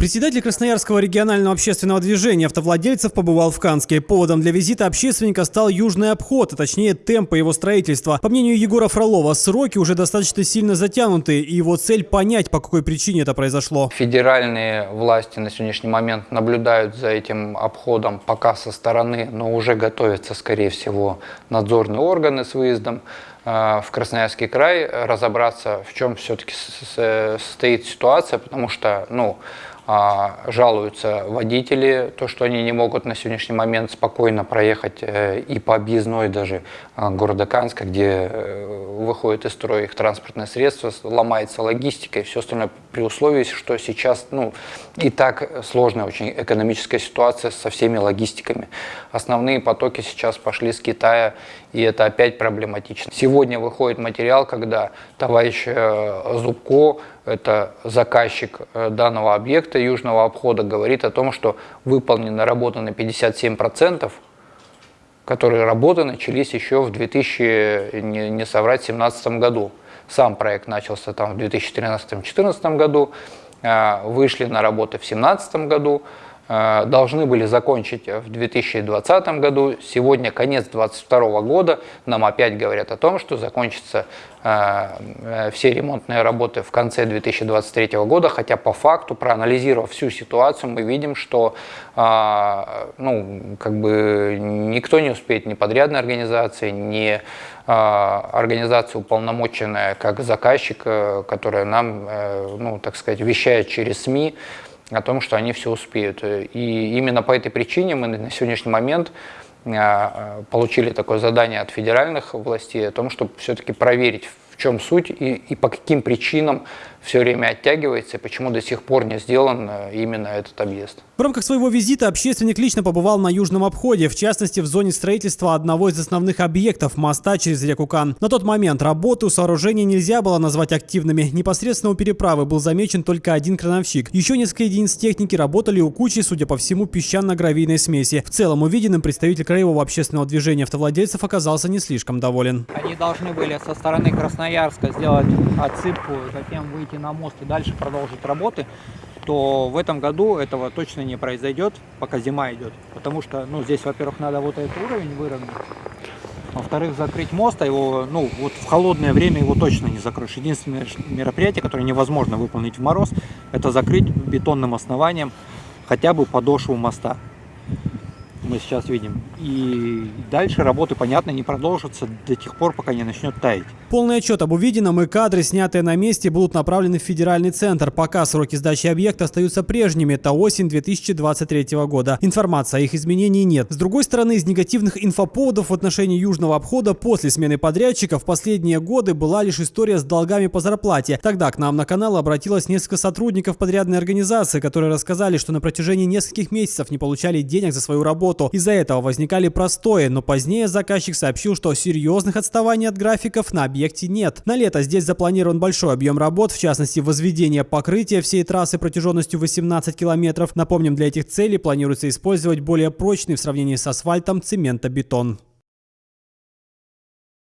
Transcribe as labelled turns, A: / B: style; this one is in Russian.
A: Председатель Красноярского регионального общественного движения автовладельцев побывал в Канске. Поводом для визита общественника стал южный обход, а точнее темпы его строительства. По мнению Егора Фролова, сроки уже достаточно сильно затянуты, и его цель понять, по какой причине это произошло.
B: Федеральные власти на сегодняшний момент наблюдают за этим обходом пока со стороны, но уже готовятся, скорее всего, надзорные органы с выездом э, в Красноярский край, разобраться, в чем все-таки состоит ситуация, потому что, ну, жалуются водители, то, что они не могут на сегодняшний момент спокойно проехать э, и по объездной даже а, города Канска, где э, выходит из строя их транспортное средство, ломается логистика и все остальное при условии, что сейчас ну, и так сложная очень экономическая ситуация со всеми логистиками. Основные потоки сейчас пошли с Китая, и это опять проблематично. Сегодня выходит материал, когда товарищ э, Зубко это заказчик э, данного объекта южного обхода, говорит о том, что выполнена работа на 57%, которые работы начались еще в 2000, не, не соврать, 2017 году. Сам проект начался там в 2013-2014 году, э, вышли на работы в 2017 году, должны были закончить в 2020 году. Сегодня конец 2022 года. Нам опять говорят о том, что закончатся э, э, все ремонтные работы в конце 2023 года, хотя по факту, проанализировав всю ситуацию, мы видим, что ну, как бы никто не успеет, ни подрядной организации, ни организация уполномоченная как заказчик, которая нам, ну, так сказать, вещает через СМИ, о том, что они все успеют. И именно по этой причине мы на сегодняшний момент а, получили такое задание от федеральных властей о том, чтобы все-таки проверить, чем суть и, и по каким причинам все время оттягивается и почему до сих пор не сделан э, именно этот объезд.
A: В рамках своего визита общественник лично побывал на южном обходе, в частности в зоне строительства одного из основных объектов – моста через реку Кан. На тот момент работы у сооружения нельзя было назвать активными. Непосредственно у переправы был замечен только один крановщик. Еще несколько единиц техники работали у кучи, судя по всему, песчано-гравийной смеси. В целом увиденным представитель краевого общественного движения автовладельцев оказался не слишком доволен.
C: Они должны были со стороны Красноярска сделать отсыпку, затем выйти на мост и дальше продолжить работы, то в этом году этого точно не произойдет, пока зима идет. Потому что, ну, здесь, во-первых, надо вот этот уровень выровнять. Во-вторых, закрыть мост, а его, ну, вот в холодное время его точно не закроешь. Единственное мероприятие, которое невозможно выполнить в мороз, это закрыть бетонным основанием хотя бы подошву моста мы сейчас видим. И дальше работы, понятно, не продолжатся до тех пор, пока не начнет таять.
A: Полный отчет об увиденном и кадры, снятые на месте, будут направлены в федеральный центр. Пока сроки сдачи объекта остаются прежними. Это осень 2023 года. Информации о их изменении нет. С другой стороны, из негативных инфоповодов в отношении южного обхода после смены подрядчика в последние годы была лишь история с долгами по зарплате. Тогда к нам на канал обратилось несколько сотрудников подрядной организации, которые рассказали, что на протяжении нескольких месяцев не получали денег за свою работу работу. Из-за этого возникали простои, но позднее заказчик сообщил, что серьезных отставаний от графиков на объекте нет. На лето здесь запланирован большой объем работ, в частности возведение покрытия всей трассы протяженностью 18 километров. Напомним, для этих целей планируется использовать более прочный в сравнении с асфальтом цементобетон.